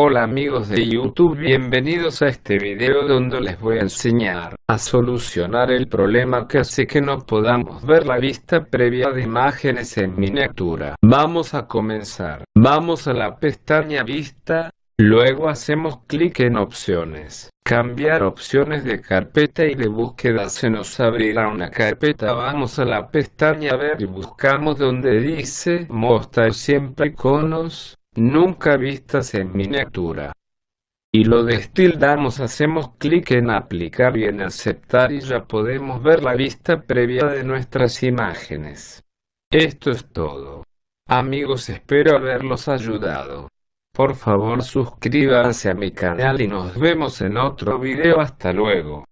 Hola amigos de YouTube, bienvenidos a este video donde les voy a enseñar a solucionar el problema que hace que no podamos ver la vista previa de imágenes en miniatura. Vamos a comenzar. Vamos a la pestaña Vista, luego hacemos clic en Opciones. Cambiar opciones de carpeta y de búsqueda se nos abrirá una carpeta. Vamos a la pestaña Ver y buscamos donde dice Mostrar siempre iconos nunca vistas en miniatura. Y lo destildamos, hacemos clic en aplicar y en aceptar y ya podemos ver la vista previa de nuestras imágenes. Esto es todo. Amigos espero haberlos ayudado. Por favor suscríbanse a mi canal y nos vemos en otro video hasta luego.